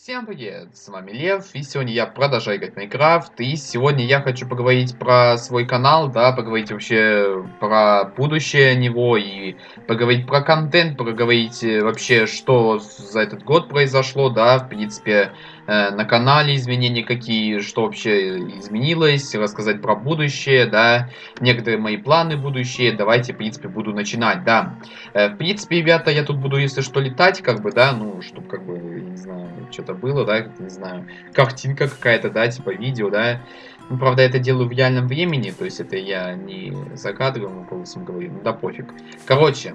Всем привет, с вами Лев, и сегодня я продолжаю играть в Майнкрафт, и сегодня я хочу поговорить про свой канал, да, поговорить вообще про будущее него, и поговорить про контент, поговорить э, вообще, что за этот год произошло, да, в принципе, э, на канале изменения какие, что вообще изменилось, рассказать про будущее, да, некоторые мои планы будущее, давайте, в принципе, буду начинать, да. Э, в принципе, ребята, я тут буду, если что, летать, как бы, да, ну, чтобы, как бы, не знаю, что-то было, да, не знаю, картинка какая-то, да, типа видео, да. Ну, правда, это делаю в реальном времени, то есть это я не за кадром голосом говорю, ну да пофиг. Короче,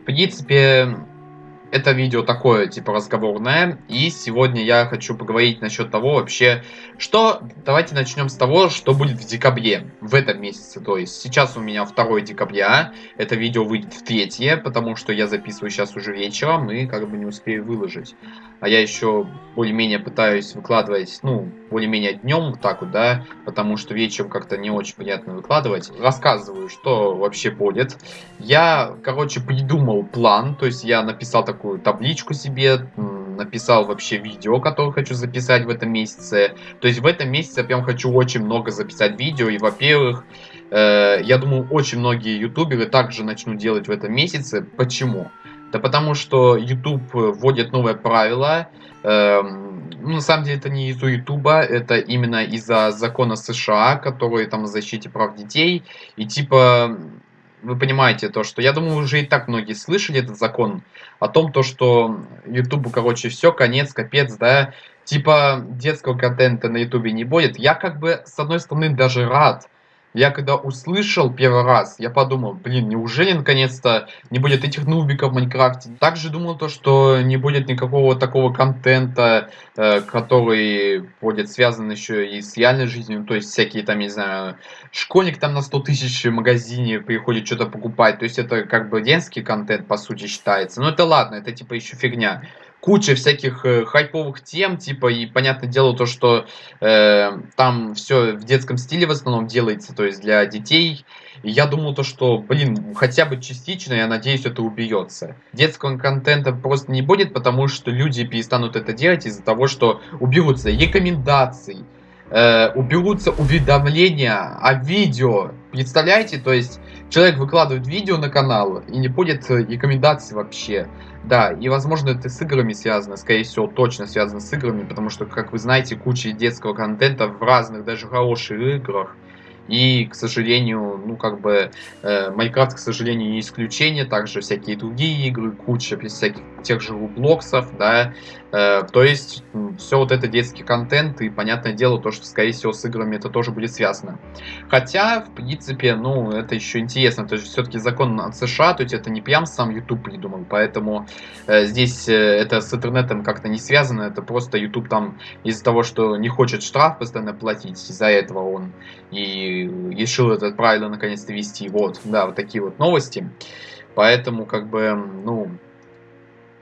в принципе, это видео такое, типа, разговорное. И сегодня я хочу поговорить насчет того вообще, что... Давайте начнем с того, что будет в декабре, в этом месяце. То есть сейчас у меня 2 декабря, это видео выйдет в 3, потому что я записываю сейчас уже вечером и как бы не успею выложить. А я еще более-менее пытаюсь выкладывать, ну, более-менее днем вот так вот, да, потому что вечером как-то не очень приятно выкладывать. Рассказываю, что вообще будет. Я, короче, придумал план, то есть я написал такую табличку себе, написал вообще видео, которое хочу записать в этом месяце. То есть в этом месяце я прям хочу очень много записать видео. И, во-первых, э, я думаю, очень многие ютуберы также начнут делать в этом месяце. Почему? Да потому что YouTube вводит новое правило. Э, ну, на самом деле это не из-за Ютуба, это именно из-за закона США, который там о защите прав детей. И типа вы понимаете то, что я думаю, уже и так многие слышали этот закон о том, то, что Ютубу, короче, все, конец, капец, да, типа детского контента на Ютубе не будет. Я как бы, с одной стороны, даже рад, я когда услышал первый раз, я подумал, блин, неужели наконец-то не будет этих нубиков в Майнкрафте? Также думал то, что не будет никакого такого контента, э, который будет связан еще и с реальной жизнью, то есть всякие там, не знаю, школьник там на 100 тысяч в магазине приходит что-то покупать, то есть это как бы детский контент по сути считается. Но это ладно, это типа еще фигня куча всяких э, хайповых тем, типа, и понятное дело то, что э, там все в детском стиле в основном делается, то есть для детей. Я думал то, что, блин, хотя бы частично, я надеюсь, это убьется. Детского контента просто не будет, потому что люди перестанут это делать из-за того, что уберутся рекомендации, э, уберутся уведомления о видео. Представляете, то есть человек выкладывает видео на канал и не будет э, рекомендаций вообще. Да, и возможно это с играми связано, скорее всего точно связано с играми, потому что, как вы знаете, куча детского контента в разных, даже хороших играх. И, к сожалению, ну, как бы, э, Майнкрафт, к сожалению, не исключение, также всякие другие игры, куча всяких тех же Роблоксов, да, э, то есть, все вот это детский контент, и, понятное дело, то, что, скорее всего, с играми это тоже будет связано. Хотя, в принципе, ну, это еще интересно, то есть, все-таки закон от США, то есть, это не прям сам YouTube придумал, поэтому э, здесь это с интернетом как-то не связано, это просто YouTube там из-за того, что не хочет штраф постоянно платить, из-за этого он и решил это правильно наконец-то вести. Вот, да, вот такие вот новости. Поэтому, как бы, ну,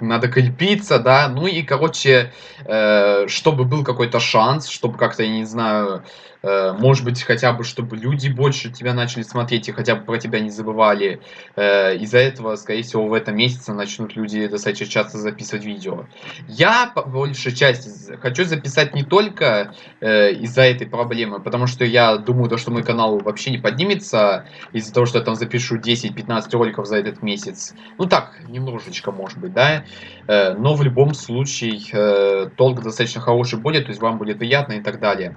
надо крепиться, да, ну и, короче, э, чтобы был какой-то шанс, чтобы как-то, я не знаю, Э, может быть, хотя бы, чтобы люди больше тебя начали смотреть и хотя бы про тебя не забывали. Э, из-за этого, скорее всего, в этом месяце начнут люди достаточно часто записывать видео. Я, по большей части, хочу записать не только э, из-за этой проблемы, потому что я думаю, то, что мой канал вообще не поднимется из-за того, что я там запишу 10-15 роликов за этот месяц. Ну так, немножечко, может быть, да. Но в любом случае, толк достаточно хороший будет, то есть вам будет приятно и так далее.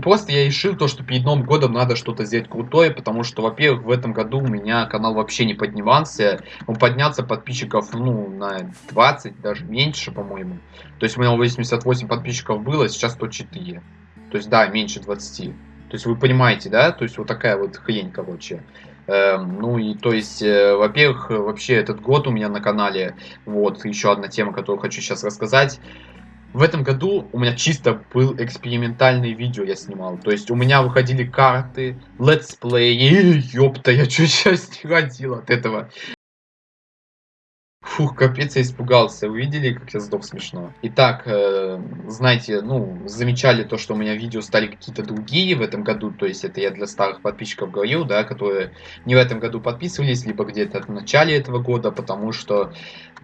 Просто я решил то, что перед Новым годом надо что-то сделать крутое, потому что, во-первых, в этом году у меня канал вообще не поднимался. Он поднялся подписчиков, ну, на 20, даже меньше, по-моему. То есть у меня 88 подписчиков было, сейчас 104. То есть, да, меньше 20. То есть вы понимаете, да? То есть вот такая вот хрень, короче. Эм, ну и то есть, э, во-первых, вообще этот год у меня на канале, вот еще одна тема, которую хочу сейчас рассказать. В этом году у меня чисто был экспериментальный видео я снимал. То есть у меня выходили карты, летсплей. Ёпта, я чуть сейчас не ходил от этого. Фух, капец, я испугался. Вы видели, как я сдох смешно? Итак, э, знаете, ну, замечали то, что у меня видео стали какие-то другие в этом году. То есть это я для старых подписчиков говорил, да, которые не в этом году подписывались, либо где-то в начале этого года, потому что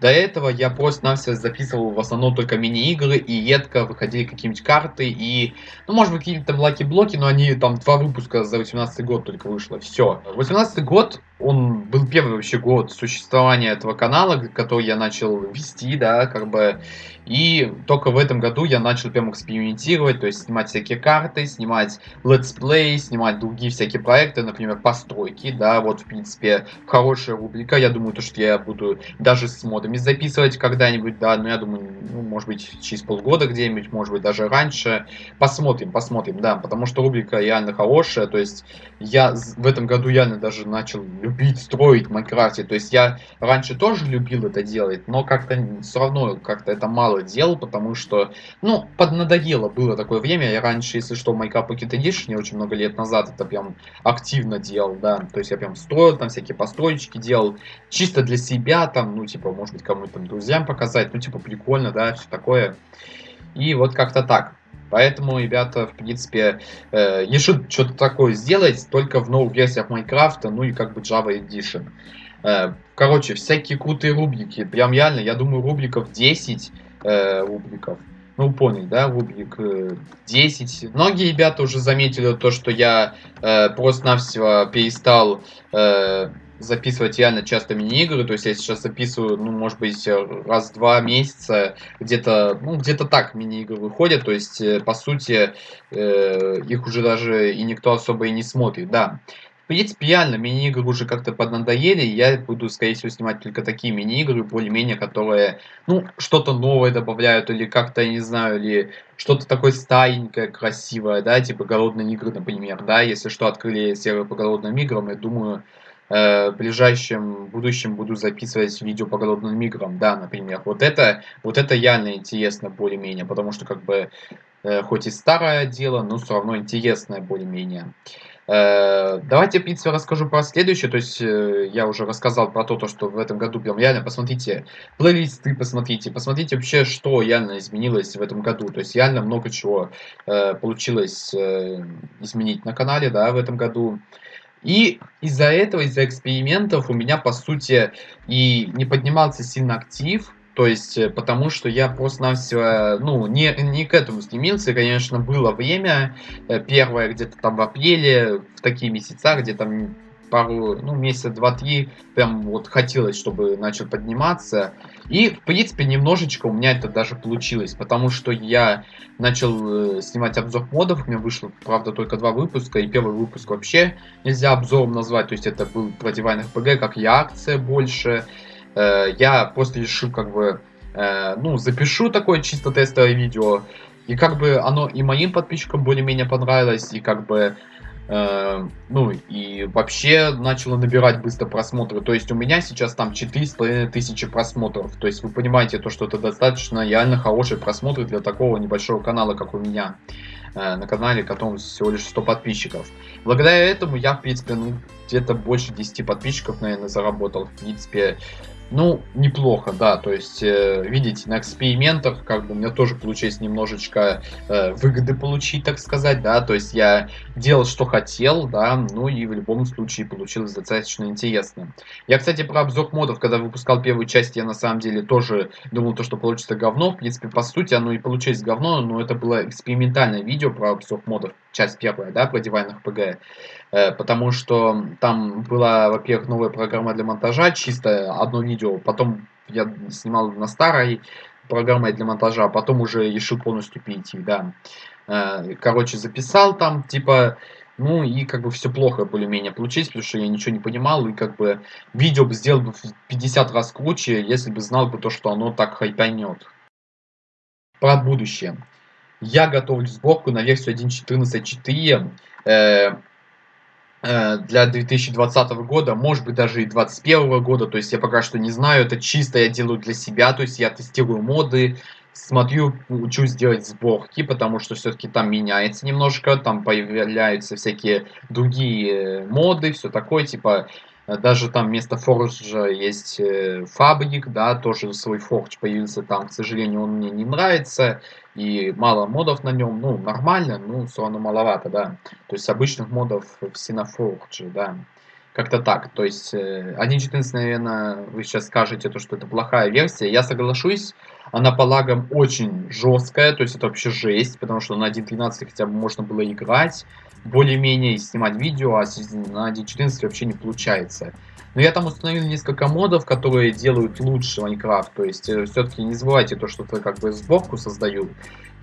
до этого я просто-навсего записывал в основном только мини-игры, и редко выходили какие-нибудь карты, и, ну, может быть, какие-то там лаки-блоки, но они там два выпуска за 18 год только вышло, все. 18 год, он был первый вообще год существования этого канала, который я начал вести, да, как бы, и только в этом году я начал прям экспериментировать, то есть снимать всякие карты, снимать летсплей, снимать другие всякие проекты, например, постройки, да, вот, в принципе, хорошая рубрика, я думаю, то, что я буду даже с модами записывать когда-нибудь, да, но я думаю, ну, может быть, через полгода где-нибудь, может быть, даже раньше, посмотрим, посмотрим, да, потому что рубрика реально хорошая, то есть я в этом году реально даже начал любить строить в Майнкрафте, то есть я раньше тоже любил это делать, но как-то все равно, как-то это мало делал, потому что, ну, поднадоело было такое время. Я раньше, если что, Minecraft Pocket Edition, я очень много лет назад это прям активно делал, да. То есть я прям строил, там всякие построечки делал, чисто для себя, там, ну, типа, может быть, кому-то там друзьям показать, ну, типа, прикольно, да, все такое. И вот как-то так. Поэтому, ребята, в принципе, э, решат что-то такое сделать только в новых версиях Майнкрафта, ну и как бы Java Edition. Э, короче, всякие крутые рубрики. Прям реально, я думаю, рубриков 10 э, рубриков. Ну, понял, да, рубрик э, 10. Многие ребята уже заметили то, что я э, просто-навсего перестал э, записывать реально часто мини-игры. То есть я сейчас записываю, ну, может быть, раз в два месяца. Где-то, ну, где-то так мини-игры выходят. То есть, э, по сути, э, их уже даже и никто особо и не смотрит, да. Принципе, реально, мини-игры уже как-то поднадоели, я буду, скорее всего, снимать только такие мини-игры, более-менее, которые, ну, что-то новое добавляют, или как-то, я не знаю, или что-то такое старенькое, красивое, да, типа голодные игры, например, да, если что, открыли сервер по голодным играм, я думаю, э, в ближайшем будущем буду записывать видео по голодным играм, да, например. Вот это, вот это реально интересно более-менее, потому что, как бы, э, хоть и старое дело, но все равно интересное более-менее. Э, давайте, в принципе, расскажу про следующее. То есть, э, я уже рассказал про то, что в этом году прям реально посмотрите плейлисты, посмотрите, посмотрите вообще, что реально изменилось в этом году. То есть, реально много чего э, получилось изменить на канале, да, в этом году. И из-за этого, из-за экспериментов у меня, по сути, и не поднимался сильно актив, то есть, э, потому что я просто-навсего, ну, не, не к этому стремился. Конечно, было время, э, первое где-то там в апреле, в такие месяца, где там пару, ну, месяца два-три, прям вот хотелось, чтобы начал подниматься. И, в принципе, немножечко у меня это даже получилось, потому что я начал э, снимать обзор модов, у меня вышло, правда, только два выпуска, и первый выпуск вообще нельзя обзором назвать, то есть это был про Divine RPG, как я акция больше, Э, я просто решил как бы, э, ну, запишу такое чисто тестовое видео, и как бы оно и моим подписчикам более-менее понравилось, и как бы, э, ну, и вообще начало набирать быстро просмотры. То есть у меня сейчас там 4,5 тысячи просмотров. То есть вы понимаете, то, что это достаточно реально хорошие просмотры для такого небольшого канала, как у меня. на канале, которому всего лишь 100 подписчиков. Благодаря этому я, в принципе, ну, где-то больше 10 подписчиков, наверное, заработал. В принципе, ну, неплохо, да, то есть, э, видите, на экспериментах, как бы, у меня тоже получилось немножечко э, выгоды получить, так сказать, да, то есть, я делал, что хотел, да, ну, и в любом случае получилось достаточно интересно. Я, кстати, про обзор модов, когда выпускал первую часть, я на самом деле тоже думал, то, что получится говно, в принципе, по сути, оно и получилось говно, но это было экспериментальное видео про обзор модов, часть первая, да, про Divine RPG, э, потому что там была, во-первых, новая программа для монтажа, чисто одно видео, потом я снимал на старой программой для монтажа, а потом уже решил полностью перейти, да. Э, короче, записал там, типа, ну и как бы все плохо более-менее получилось, потому что я ничего не понимал, и как бы видео бы сделал бы в 50 раз круче, если бы знал бы то, что оно так хайпанет. Про будущее. Я готовлю сборку на версию 1.14.4 э, э, для 2020 года, может быть даже и 2021 года, то есть я пока что не знаю, это чисто я делаю для себя, то есть я тестирую моды, смотрю, учусь делать сборки, потому что все-таки там меняется немножко, там появляются всякие другие моды, все такое, типа Э, даже там вместо Форджа есть э, фабрик, да, тоже свой Фордж появился там. К сожалению, он мне не нравится. И мало модов на нем. Ну, нормально, но все равно маловато, да. То есть обычных модов в Синофордже, да. Как-то так. То есть, э, 1.14, наверное, вы сейчас скажете, то, что это плохая версия. Я соглашусь, она по лагам очень жесткая, то есть это вообще жесть, потому что на 1.13 хотя бы можно было играть, более-менее снимать видео, а на 1.14 вообще не получается. Но я там установил несколько модов, которые делают лучше Майнкрафт. То есть, э, все-таки не забывайте то, что это как бы сборку создаю.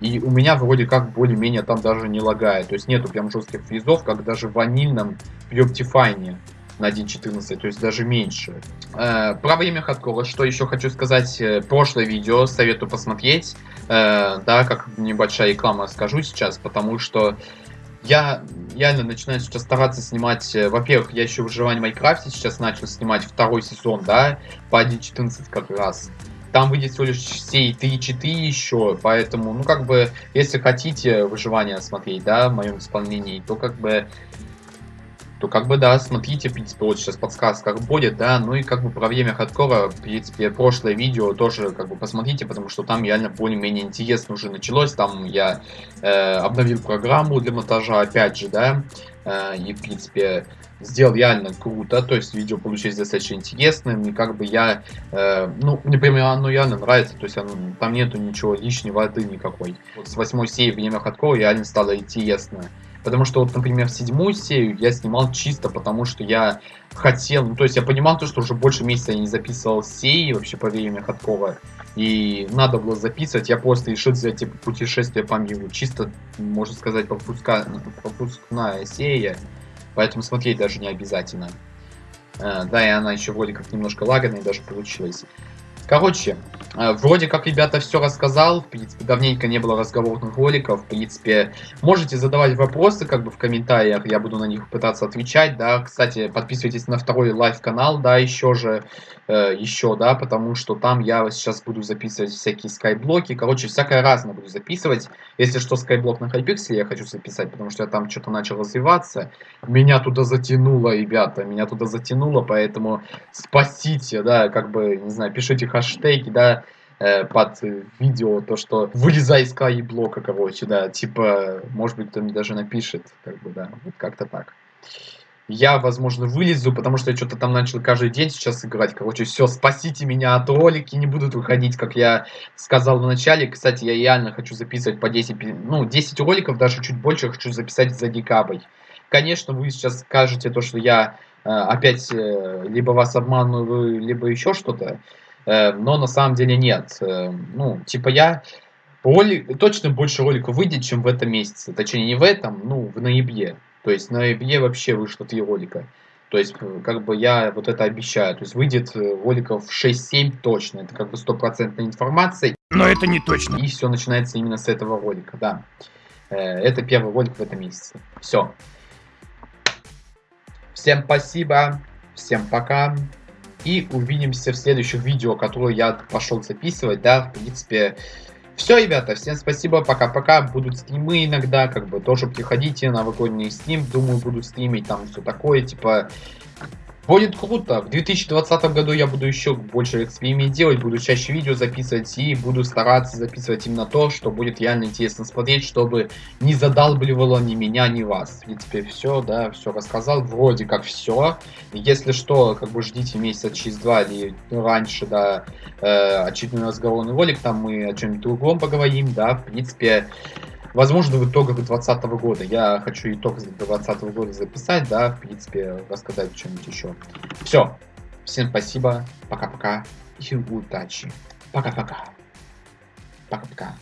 И у меня вроде как более-менее там даже не лагает. То есть нету прям жестких фризов, как даже в ванильном Optifine на 1.14, то есть даже меньше. Э, про время хардкора, что еще хочу сказать, э, прошлое видео советую посмотреть, э, да, как небольшая реклама скажу сейчас, потому что я реально начинаю сейчас стараться снимать, э, во-первых, я еще выживание в Майнкрафте сейчас начал снимать второй сезон, да, по 1.14 как раз. Там выйдет всего лишь все 3 читы еще, поэтому, ну, как бы, если хотите выживание смотреть, да, в моем исполнении, то, как бы, то как бы да, смотрите, в принципе, вот сейчас подсказка будет, да, ну и как бы про время хардкора, в принципе, прошлое видео тоже как бы посмотрите, потому что там реально более-менее интересно уже началось, там я э, обновил программу для монтажа, опять же, да, э, и, в принципе, сделал реально круто, то есть видео получилось достаточно интересным, и как бы я, э, ну, мне прям оно реально нравится, то есть оно, там нету ничего лишней воды никакой. Вот с восьмой серии время хардкора реально стало интересно. Потому что, вот, например, седьмую серию я снимал чисто потому, что я хотел, ну, то есть я понимал то, что уже больше месяца я не записывал серии вообще по времени Ходкова, и надо было записывать, я просто решил взять типа путешествие по миру, чисто, можно сказать, пропуска... пропускная серия, поэтому смотреть даже не обязательно. А, да, и она еще вроде как немножко лаганная даже получилась. Короче, э, вроде как, ребята, все рассказал. В принципе, давненько не было разговорных роликов. В принципе, можете задавать вопросы как бы в комментариях. Я буду на них пытаться отвечать, да. Кстати, подписывайтесь на второй live-канал, да, еще же. Э, еще, да, потому что там я сейчас буду записывать всякие скайблоки. Короче, всякое разное буду записывать. Если что, скайблок на хайпикселе я хочу записать, потому что я там что-то начал развиваться. Меня туда затянуло, ребята, меня туда затянуло, поэтому спасите, да, как бы, не знаю, пишите хэштеги, да, э, под видео, то, что вылезай из блока, короче, да, типа, может быть, кто-нибудь даже напишет, как бы, да, вот как-то так. Я, возможно, вылезу, потому что я что-то там начал каждый день сейчас играть. Короче, все, спасите меня от ролики, не будут выходить, как я сказал в начале. Кстати, я реально хочу записывать по 10, ну, 10 роликов, даже чуть больше хочу записать за декабрь. Конечно, вы сейчас скажете то, что я э, опять э, либо вас обманываю, либо еще что-то. Э, но на самом деле нет. Э, ну, типа я ролик, точно больше роликов выйдет, чем в этом месяце. Точнее, не в этом, ну, в ноябре. То есть в ноябре вообще вышло три ролика. То есть, э, как бы я вот это обещаю. То есть выйдет роликов 6-7 точно. Это как бы стопроцентная информация. Но это не точно. И все начинается именно с этого ролика, да. Это первый ролик в этом месяце. Все. Всем спасибо. Всем пока. И увидимся в следующих видео, которые я пошел записывать, да, в принципе. Все, ребята, всем спасибо, пока-пока. Будут стримы иногда, как бы тоже приходите, новогодний стрим, думаю, буду стримить, там все такое, типа, Будет круто. В 2020 году я буду еще больше экспериментов делать, буду чаще видео записывать и буду стараться записывать именно то, что будет реально интересно смотреть, чтобы не задалбливало ни меня, ни вас. В принципе, все, да, все рассказал. Вроде как все. Если что, как бы ждите месяца через два или раньше, да, э, очередной разговорный ролик, там мы о чем-нибудь другом поговорим, да, в принципе, Возможно, в итогах 2020 года. Я хочу итог 2020 года записать, да, в принципе, рассказать что-нибудь еще. Все. Всем спасибо. Пока-пока. И удачи. Пока-пока. Пока-пока.